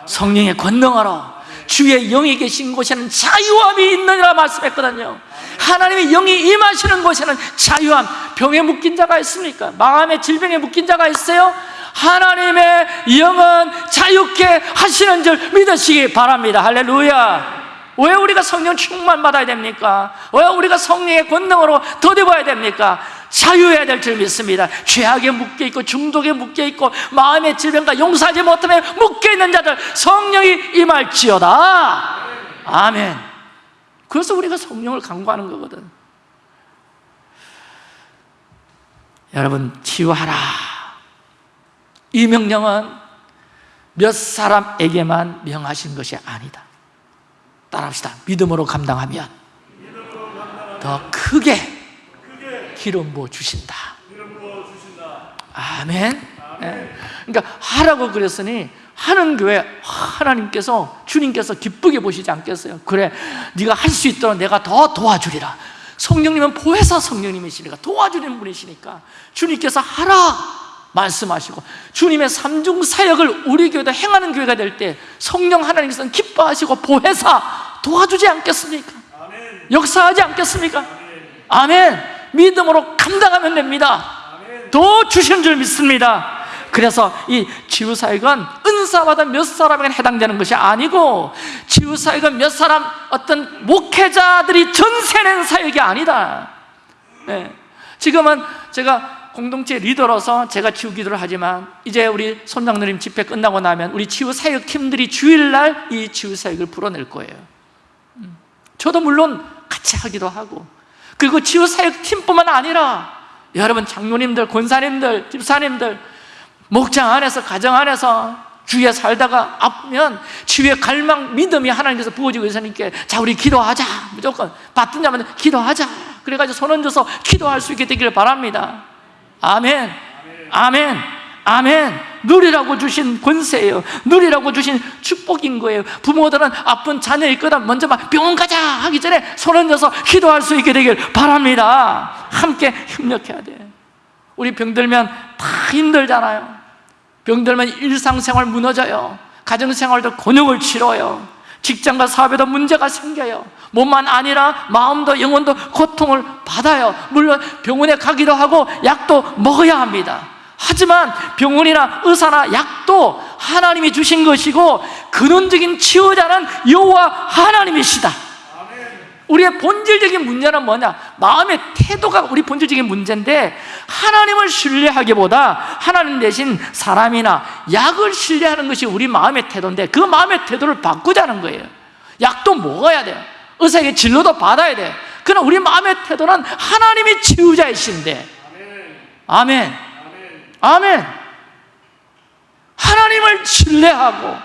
성령의 권능으로 주의 영이 계신 곳에는 자유함이 있느니라 말씀했거든요. 하나님의 영이 임하시는 곳에는 자유함. 병에 묶인 자가 있습니까? 마음의 질병에 묶인 자가 있어요? 하나님의 영은 자유케 하시는 줄 믿으시기 바랍니다. 할렐루야. 왜 우리가 성령 충만 받아야 됩니까? 왜 우리가 성령의 권능으로 더듬어야 됩니까? 자유해야 될 줄 믿습니다. 죄악에 묶여있고 중독에 묶여있고 마음의 질병과 용서하지 못하며 묶여있는 자들 성령이 임할지어다. 아멘. 그래서 우리가 성령을 강구하는 거거든. 여러분 치유하라 이 명령은 몇 사람에게만 명하신 것이 아니다. 따라합시다. 믿음으로 감당하면 더 크게 기름 부어 주신다. 아멘. 네. 그러니까 하라고 그랬으니 하는 교회 하나님께서 주님께서 기쁘게 보시지 않겠어요? 그래 네가 할 수 있도록 내가 더 도와주리라. 성령님은 보혜사 성령님이시니까 도와주는 분이시니까 주님께서 하라 말씀하시고 주님의 삼중 사역을 우리 교회도 행하는 교회가 될 때 성령 하나님께서는 기뻐하시고 보혜사 도와주지 않겠습니까? 역사하지 않겠습니까? 아멘. 믿음으로 감당하면 됩니다. 더 주시는 줄 믿습니다. 그래서 이 치유사역은 은사받은 몇 사람에게 해당되는 것이 아니고 치유사역은 몇 사람 어떤 목회자들이 전세낸 사역이 아니다. 네. 지금은 제가 공동체 리더로서 제가 치유 기도를 하지만 이제 우리 손장누님 집회 끝나고 나면 우리 치유 사역 팀들이 주일날 이 치유 사역을 풀어낼 거예요. 음. 저도 물론 같이 하기도 하고 그리고 치유 사역 팀뿐만 아니라 여러분 장로님들, 권사님들, 집사님들 목장 안에서 가정 안에서 주위에 살다가 아프면 치유의 갈망, 믿음이 하나님께서 부어지고 있으니까 자 우리 기도하자. 무조건 받든 자면 기도하자. 그래가지고 손 얹어서 기도할 수 있게 되기를 바랍니다 아멘. 아멘. 아멘. 누리라고 주신 권세예요. 누리라고 주신 축복인 거예요. 부모들은 아픈 자녀 있거든 먼저 막 병원 가자 하기 전에 손 얹어서 기도할 수 있게 되길 바랍니다. 함께 협력해야 돼. 우리 병들면 다 힘들잖아요. 병들면 일상생활 무너져요. 가정생활도 곤욕을 치러요 직장과 사업에도 문제가 생겨요. 몸만 아니라 마음도 영혼도 고통을 받아요. 물론 병원에 가기도 하고 약도 먹어야 합니다. 하지만 병원이나 의사나 약도 하나님이 주신 것이고 근원적인 치유자는 여호와 하나님이시다 우리의 본질적인 문제는 뭐냐? 마음의 태도가 우리 본질적인 문제인데 하나님을 신뢰하기보다 하나님 대신 사람이나 약을 신뢰하는 것이 우리 마음의 태도인데 그 마음의 태도를 바꾸자는 거예요. 약도 먹어야 돼요. 의사에게 진료도 받아야 돼요. 그러나 우리 마음의 태도는 하나님이 치유자이신데. 아멘. 아멘. 하나님을 신뢰하고.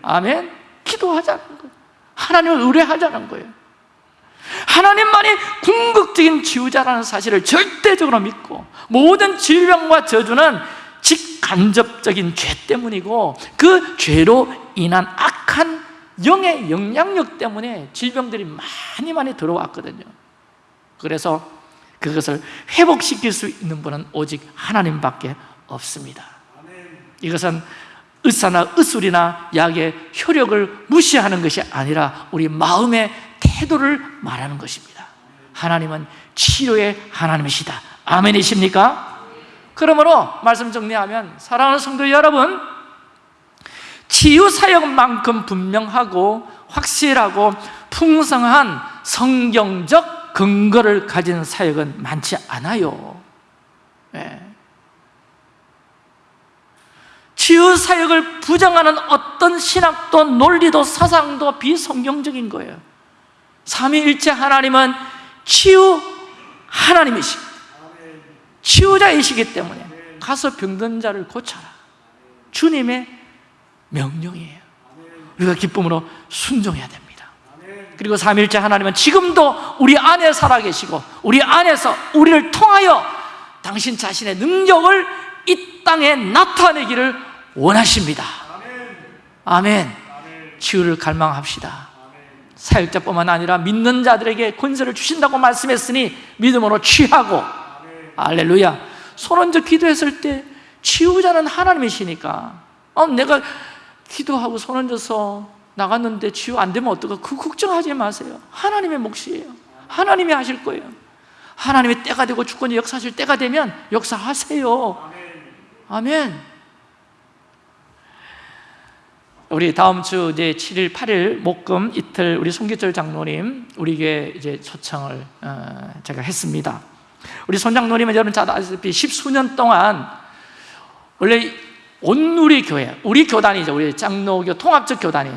아멘. 기도하자는 거예요. 하나님을 의뢰하자는 거예요 하나님만이 궁극적인 지우자라는 사실을 절대적으로 믿고 모든 질병과 저주는 직간접적인 죄 때문이고 그 죄로 인한 악한 영의 영향력 때문에 질병들이 많이 많이 들어왔거든요. 그래서 그것을 회복시킬 수 있는 분은 오직 하나님밖에 없습니다. 이것은 의사나 의술이나 약의 효력을 무시하는 것이 아니라 우리 마음의 태도를 말하는 것입니다 하나님은 치료의 하나님이시다 아멘이십니까? 그러므로 말씀 정리하면 사랑하는 성도 여러분 치유 사역만큼 분명하고 확실하고 풍성한 성경적 근거를 가진 사역은 많지 않아요 예. 치유 사역을 부정하는 어떤 신학도 논리도 사상도 비성경적인 거예요 삼위일체 하나님은 치유 하나님이시. 치유자이시기 때문에 가서 병든 자를 고쳐라. 주님의 명령이에요. 우리가 기쁨으로 순종해야 됩니다. 그리고 삼일째 하나님은 지금도 우리 안에 살아계시고 우리 안에서 우리를 통하여 당신 자신의 능력을 이 땅에 나타내기를 원하십니다. 아멘. 치유를 갈망합시다 사역자뿐만 아니라 믿는 자들에게 권세를 주신다고 말씀했으니 믿음으로 취하고. 알렐루야. 손 얹어 기도했을 때 치유자는 하나님이시니까. 어, 내가 기도하고 손 얹어서 나갔는데 치유 안 되면 어떡하 그 걱정하지 마세요. 하나님의 몫이에요. 하나님이 하실 거예요. 하나님의 때가 되고 주권이 역사하실 때가 되면 역사하세요. 아멘 우리 다음 주 이제 7일, 8일 목금 이틀 우리 송기철 장로님 우리에게 이제 초청을 어, 제가 했습니다. 우리 손 장로님은 여러분 잘 아시다시피 십수년 동안 원래 온누리 교회, 우리 교단이죠. 우리 장로교 통합적 교단이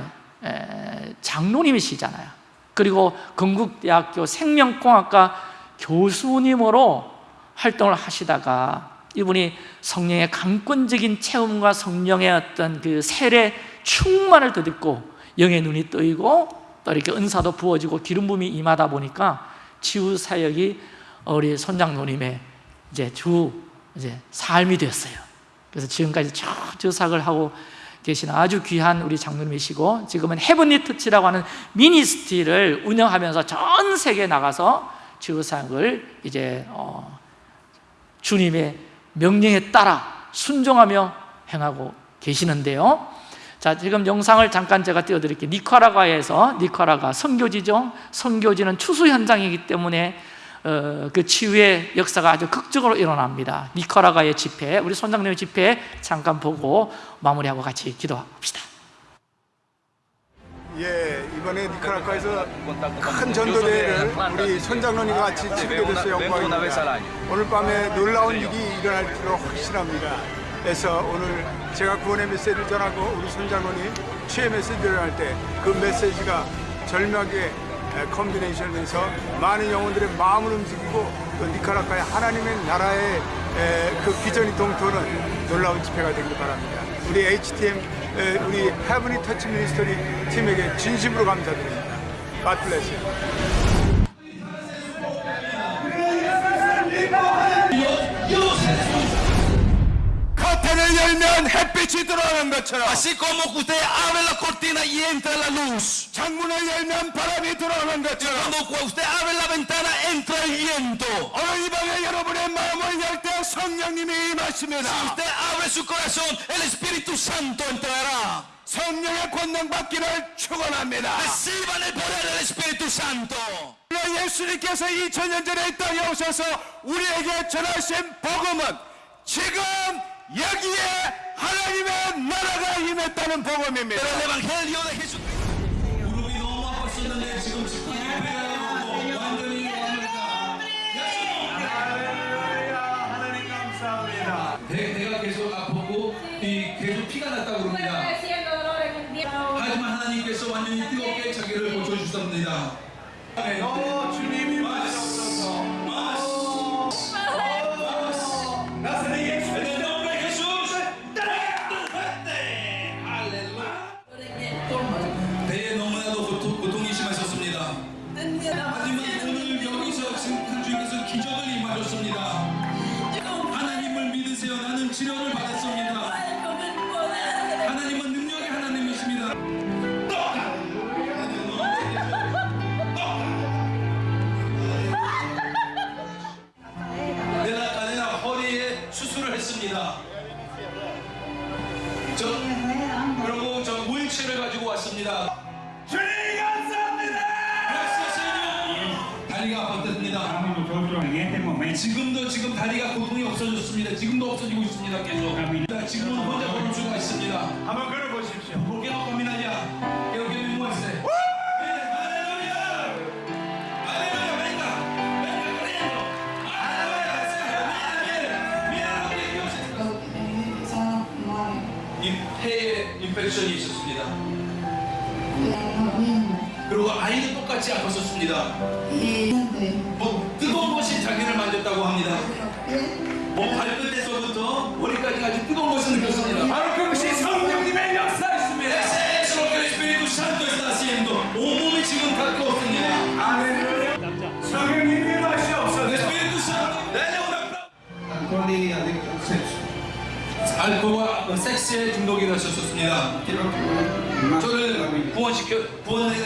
에, 장로님이시잖아요. 그리고 건국대학교 생명공학과 교수님으로 활동을 하시다가 이분이 성령의 강권적인 체험과 성령의 어떤 그 세례 충만을 덧입고 영의 눈이 뜨이고 또 이렇게 은사도 부어지고 기름 부음이 임하다 보니까 치유 사역이 우리 손장로님의 이제 주 이제 삶이 되었어요. 그래서 지금까지 쭉 주삭을 하고 계시는 아주 귀한 우리 장로님이시고 지금은 헤븐리 터치라고 하는 미니스트리를 운영하면서 전 세계에 나가서 치유사역을 이제 어, 주님의 명령에 따라 순종하며 행하고 계시는데요. 자, 지금 영상을 잠깐 제가 띄워드릴게요. 니카라과에서 니카라가 선교지죠. 선교지는 추수 현장이기 때문에 어, 그 치유의 역사가 아주 극적으로 일어납니다. 니카라과의 집회, 우리 손장님 집회 잠깐 보고 마무리하고 같이 기도합시다. 예, 이번에 니카라과에서 큰 전도대회를 우리 손장로님과 같이 치르게 돼서 영광입니다. 오늘 밤에 놀라운 일이 일어날 줄로 확신합니다. 그래서 오늘 제가 구원의 메시지를 전하고 우리 손장로님 최애 메시지를 할 때 그 메시지가 절묘하게 컨비네이션에서 많은 영혼들의 마음을 움직이고 또 니카라과의 하나님의 나라의 그 비전이 동토는 놀라운 집회가 되길 바랍니다. 우리 HTM 에, 우리 헤브니 터치 미니스터리 팀에게 진심으로 감사드립니다. God bless. 커튼을 열면 햇빛이 들어오는 것처럼 Así como usted abre la cortina y entra la luz. 창문을 열면 바람이 들어오는 것처럼 Cuando usted abre la ventana entra el viento. 오늘 이 밤에 여러분의 마음을 열 때 성령님이 임하십니다 Usted abre su corazón, el Espíritu Santo entrará. 성령의 권능 받기를 축원합니다 Reciban el poder del Espíritu Santo. 예수님께서 2000년 전에 이 땅에 오셔서 우리에게 전하신 복음은 지금 여기에 하나님의 나라가 임했다는 복음입니다 Pero el Evangelio de Jesús. 배, 배가 계속 아프고 이 계속 피가 났다고 그럽니다. 하지만 하나님께서 완전히 뜨겁게 자기를 고쳐주셨습니다. 어, 주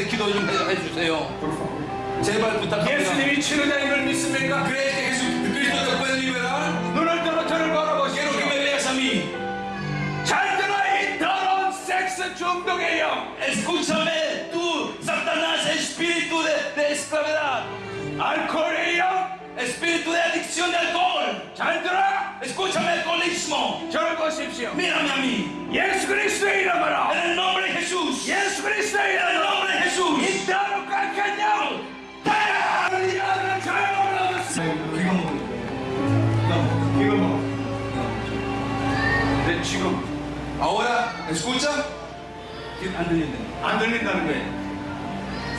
기도 좀 해- 해주세요. por favor. 제발 부탁합니다. 예수님이 치료자인 걸 믿습니까? ¿Crees que Jesús, Cristo te puede liberar? 눈을 들어 저를 Quiero que 바라보시오. me veas a mí. 잘 들어 이 더러운 섹스 중독의 영. Escúchame, tú, Satanás, espíritu de, de esclavedad, 알코올의 영. espíritu de adicción de alcohol. 잘 들어. Escúchame, alcoholismo. 저를 보십시오. Mírame a mí. 예수 그리스도의 이름으로. En el nombre de Jesús. 예수 그리스도의 En el 이름으로. 아들은 자유를 얻었습니다. 이거 먹어. 이거 뭐? 네 지금. 안 들린다. 안 들린다는 거예요.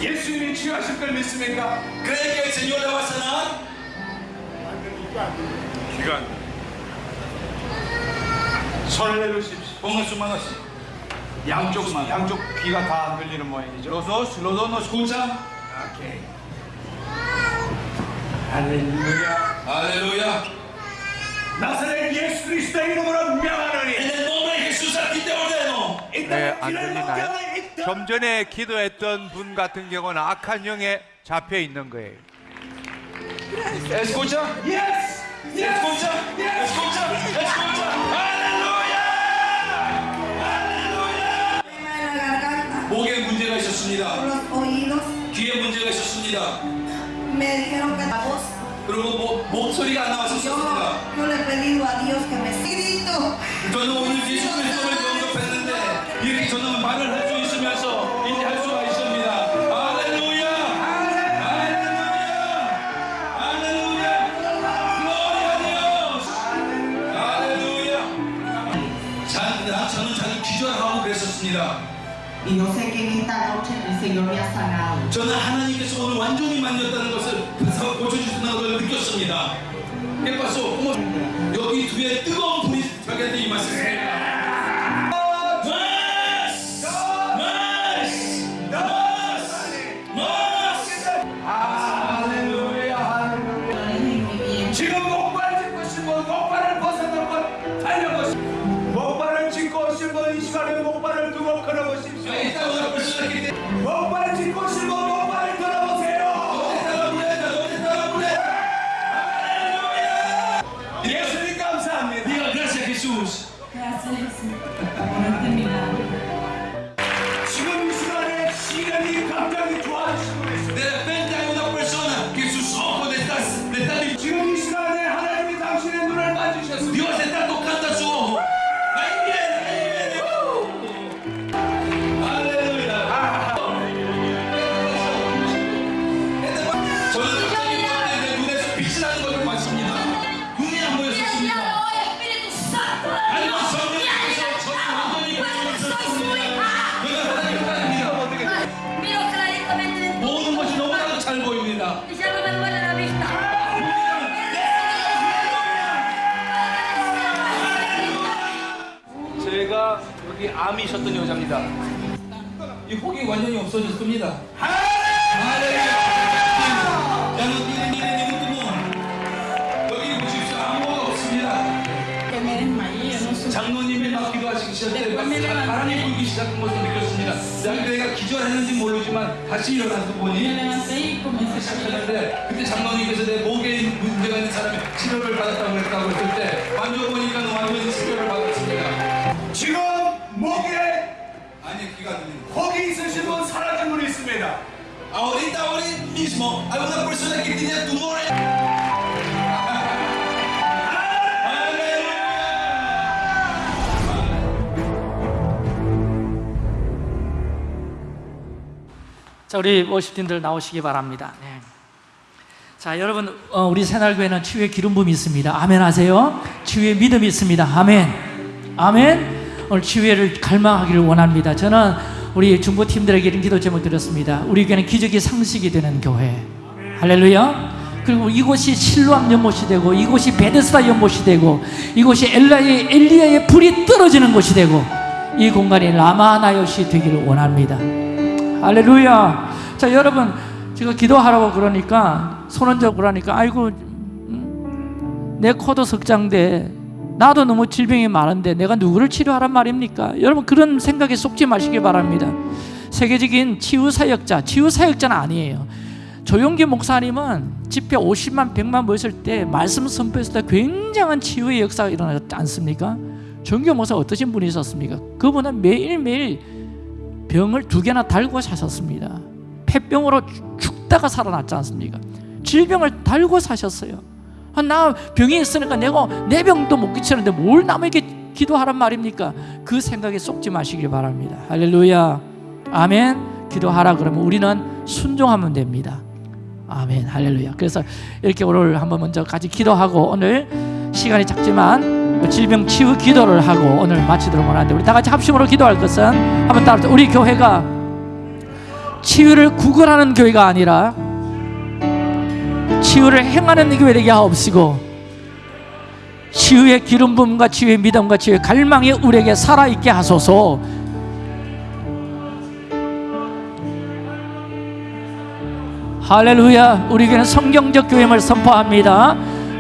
예수님이 치유하실 걸 믿습니까? ¿Cree que el Señor le va a sanar? 기간. 손을 내놓으십시오. Su mano así. 양쪽 mano. 양쪽 귀가 다안 들리는 모양이죠. Los dos, los dos no escuchan. 오케이. 할렐루야. Aleluya. 나사렛 예수 그리스도의 이름으로 명하노니 En el nombre de Jesús a ti te ordeno. 네, 안 들리나요? 좀 전에 기도했던 분 같은 경우는 악한 영에 잡혀 있는 거예요. Escucha. Yes! Escucha. Escucha. Escucha. Aleluya. Aleluya. 목에 문제가 있었습니다. 귀에 문제가 있었습니다. 그리고 목, 목소리가 안 나왔었습니다. 저는 오늘 예수 그리 저는 하나님께서 오늘 완전히 만졌다는 것을 고쳐주신다는 걸 느꼈습니다. ¿Qué pasó? ¿Cómo? 여기 뒤에 뜨거운 불이 벽에 임하셨습니다. 잘 보입니다. 제가 여기 암이 있었던 여자입니다. 이 혹이 완전히 없어졌습니다. 장로님이 막 기도하시기 시작할 때 바람이 불기 시작한 것을 내가 기절했는지 모르지만 다시 일어나서 보니 시작했는데 그때 장로님께서 내 목에 문제가 있는 사람이 치료를 받았다고 그랬다고 했을 때 만져보니까 완전히 치료를 받았습니다. 지금 목에 아니 귀가 들립니다. 혹이 있으신 분 사라진 분이 있습니다 Ahorita, ahorita mismo, hay una persona que tenía tumores. 자, 우리 워십팀들 나오시기 바랍니다. 네. 자, 여러분, 어, 우리 새날교회는 치유의 기름 부음이 있습니다. 아멘 하세요. 치유의 믿음이 있습니다. 아멘. 아멘. 오늘 치유를 갈망하기를 원합니다. 저는 우리 중보팀들에게 이런 기도 제목 드렸습니다. 우리 교회는 기적이 상식이 되는 교회. 할렐루야. 그리고 이곳이 실로암 연못이 되고 이곳이 베데스다 연못이 되고 이곳이 엘라의 엘리야의 불이 떨어지는 곳이 되고 이 공간이 라마나요시 되기를 원합니다. 할렐루야. 자, 여러분, 제가 기도하라고 그러니까, 손 얹어 그러니까, 아이고, 음, 내 코도 석장돼. 나도 너무 질병이 많은데 내가 누구를 치료하란 말입니까? 여러분, 그런 생각에 속지 마시기 바랍니다. 세계적인 치유사역자, 치유사역자는 아니에요. 조용기 목사님은 집회 50만, 100만 모였을 때 말씀 선포했을 때 굉장한 치유의 역사가 일어나지 않습니까? 조용기 목사 어떠신 분이 있었습니까? 그분은 매일매일 병을 두 개나 달고 사셨습니다. 폐병으로 죽다가 살아났지 않습니까? 질병을 달고 사셨어요. 아, 나 병이 있으니까 내가 내 병도 못 끼치는데 뭘 남에게 기도하란 말입니까? 그 생각에 속지 마시길 바랍니다. 할렐루야. 아멘. 기도하라 그러면 우리는 순종하면 됩니다. 아멘. 할렐루야. 그래서 이렇게 오늘 한번 먼저 같이 기도하고 오늘 시간이 작지만 질병 치유 기도를 하고 오늘 마치도록 원하는데 우리 다 같이 합심으로 기도할 것은 한번 따라 우리 교회가 치유를 구걸하는 교회가 아니라 치유를 행하는 교회 되게 하옵시고 치유의 기름 부음과 치유의 믿음과 치유의 갈망이 우리에게 살아있게 하소서. 할렐루야. 우리 교회는 성경적 교회임을 선포합니다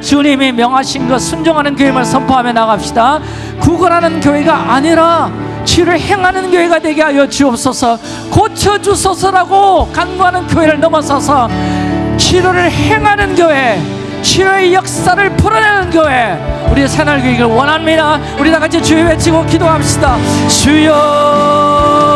주님이 명하신 것 순종하는 교회임을 선포하며 나갑시다. 구걸하는 교회가 아니라 치유를 행하는 교회가 되게 하여 주옵소서. 고쳐주소서라고 간구하는 교회를 넘어서서 치료를 행하는 교회 치료의 역사를 풀어내는 교회 우리 새날교회를 원합니다. 우리 다 같이 주여 외치고 기도합시다. 주여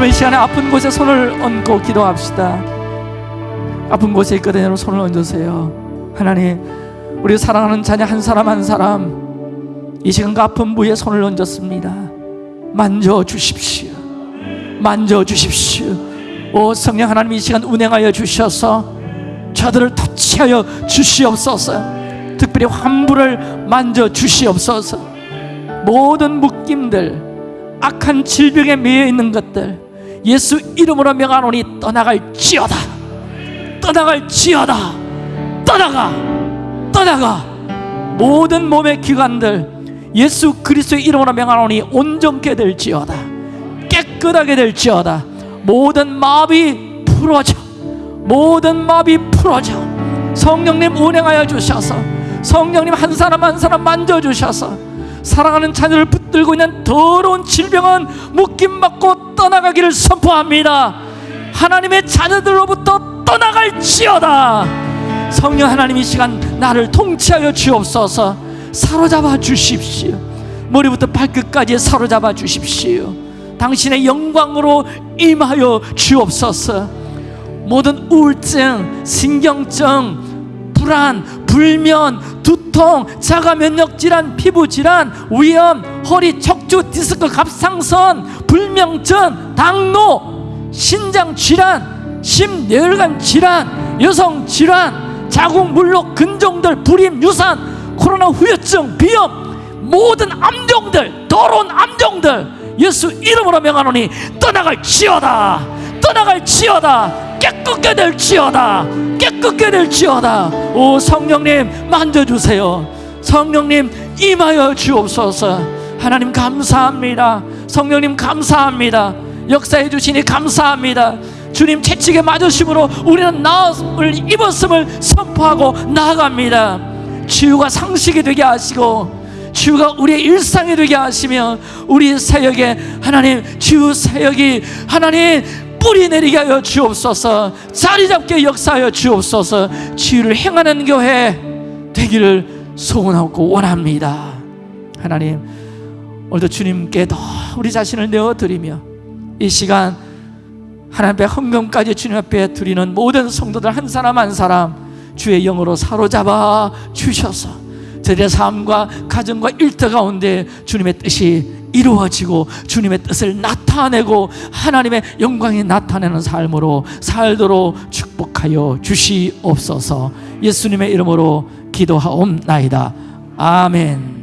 여러분 이 시간에 아픈 곳에 손을 얹고 기도합시다. 아픈 곳에 있거든요 여러분 손을 얹으세요. 하나님 우리 사랑하는 자녀 한 사람 한 사람 이 시간 그 아픈 부위에 손을 얹었습니다. 만져주십시오. 만져주십시오. 오 성령 하나님 이 시간 운행하여 주셔서 저들을 터치하여 주시옵소서. 특별히 환부를 만져주시옵소서. 모든 묶임들 악한 질병에 매여 있는 것들 예수 이름으로 명하노니 떠나갈지어다. 떠나갈지어다. 떠나가. 떠나가. 모든 몸의 기관들 예수 그리스도의 이름으로 명하노니 온전케 될지어다. 깨끗하게 될지어다. 모든 마비 풀어져. 모든 마비 풀어져. 성령님 운행하여 주셔서 성령님 한 사람 한 사람 만져주셔서 사랑하는 자녀를 붙들고 있는 더러운 질병은 묶임 받고 떠나가기를 선포합니다. 하나님의 자녀들로부터 떠나갈지어다. 성령 하나님 이 시간 나를 통치하여 주옵소서. 사로잡아 주십시오. 머리부터 발끝까지 사로잡아 주십시오. 당신의 영광으로 임하여 주옵소서. 모든 우울증, 신경증, 불안, 불면, 두통, 자가 면역 질환, 피부 질환, 위염, 허리, 척추, 디스크, 갑상선, 불면증, 당뇨, 신장 질환, 심뇌혈관 질환, 여성 질환, 자궁 물록 근종들, 불임, 유산, 코로나 후유증, 비염, 모든 암종들, 더러운 암종들 예수 이름으로 명하노니 떠나갈 지어다 떠나갈 지어다 깨끗게 될지어다. 깨끗게 될지어다. 오 성령님 만져주세요. 성령님 임하여 주옵소서. 하나님 감사합니다. 성령님 감사합니다. 역사해 주시니 감사합니다. 주님 채찍에 맞으심으로 우리는 나음을 입었음을 선포하고 나아갑니다. 치유가 상식이 되게 하시고 치유가 우리의 일상이 되게 하시며 우리 사역에 하나님 치유 사역이 하나님 뿌리 내리게 하여 주옵소서. 자리 잡게 역사하여 주옵소서. 치유를 행하는 교회 되기를 소원하고 원합니다. 하나님 오늘도 주님께 더 우리 자신을 내어드리며 이 시간 하나님 앞에 헌금까지 주님 앞에 드리는 모든 성도들 한 사람 한 사람 주의 영으로 사로잡아 주셔서 저들의 삶과 가정과 일터 가운데 주님의 뜻이 이루어지고 주님의 뜻을 나타내고 하나님의 영광이 나타내는 삶으로 살도록 축복하여 주시옵소서. 예수님의 이름으로 기도하옵나이다. 아멘